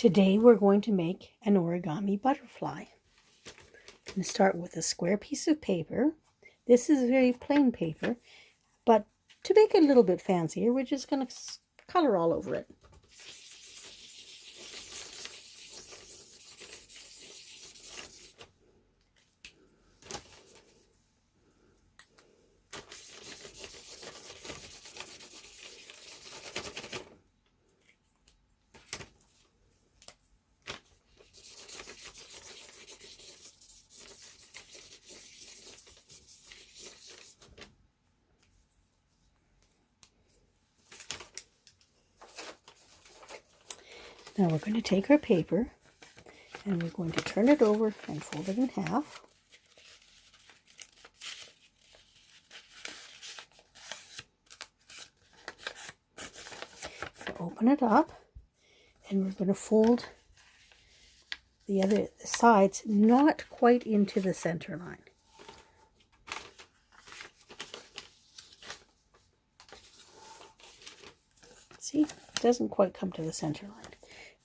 Today we're going to make an origami butterfly. I'm going to start with a square piece of paper. This is very plain paper, but to make it a little bit fancier, we're just going to color all over it. Now we're going to take our paper and we're going to turn it over and fold it in half. Open it up and we're going to fold the other sides not quite into the center line. See, it doesn't quite come to the center line.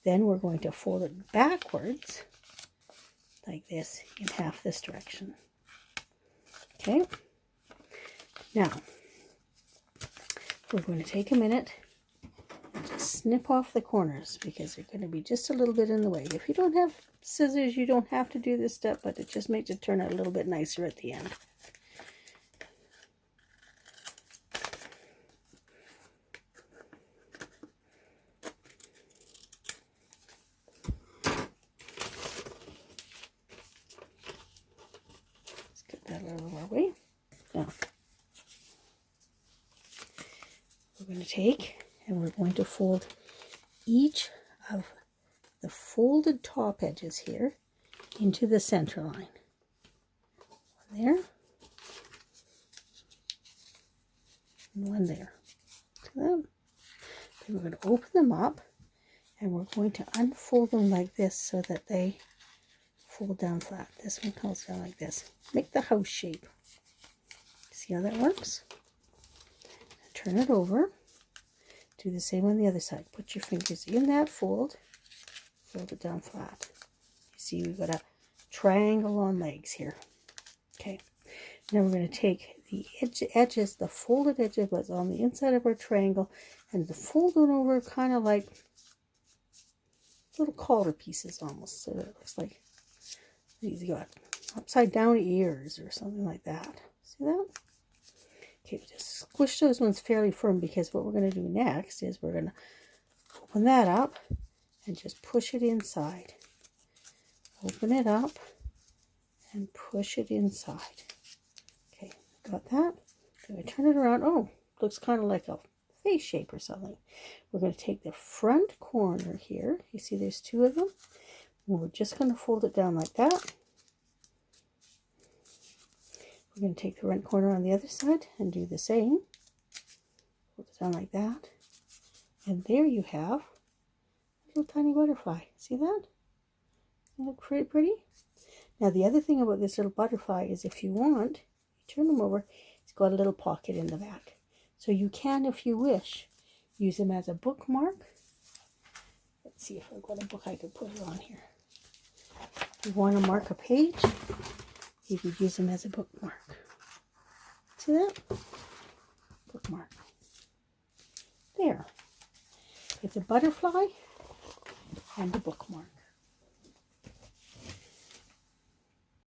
Then we're going to fold it backwards like this in half this direction. Okay. Now, we're going to take a minute and just snip off the corners because they're going to be just a little bit in the way. If you don't have scissors, you don't have to do this step, but it just makes it turn out a little bit nicer at the end. We're going to take and we're going to fold each of the folded top edges here into the center line. One there. And one there. Then we're going to open them up and we're going to unfold them like this so that they fold down flat. This one comes down like this. Make the house shape. See how that works? Turn it over. Do the same on the other side. Put your fingers in that fold. Fold it down flat. You see we've got a triangle on legs here. Okay. Now we're going to take the edge, edges, the folded edges was on the inside of our triangle, and the fold it over kind of like little collar pieces almost. So it looks like these got upside down ears or something like that. See that? Okay, just squish those ones fairly firm because what we're going to do next is we're going to open that up and just push it inside. Open it up and push it inside. Okay, got that? Going to turn it around. Oh, looks kind of like a face shape or something. We're going to take the front corner here. You see there's two of them. And we're just going to fold it down like that. We're going to take the front corner on the other side and do the same. Hold it down like that. And there you have a little tiny butterfly. See that? Isn't that pretty pretty? Now the other thing about this little butterfly is if you want, you turn them over, it's got a little pocket in the back. So you can, if you wish, use them as a bookmark. Let's see if I've got a book I could put it on here. You want to mark a page, you could use them as a bookmark. See that? Bookmark. There. It's a butterfly and a bookmark.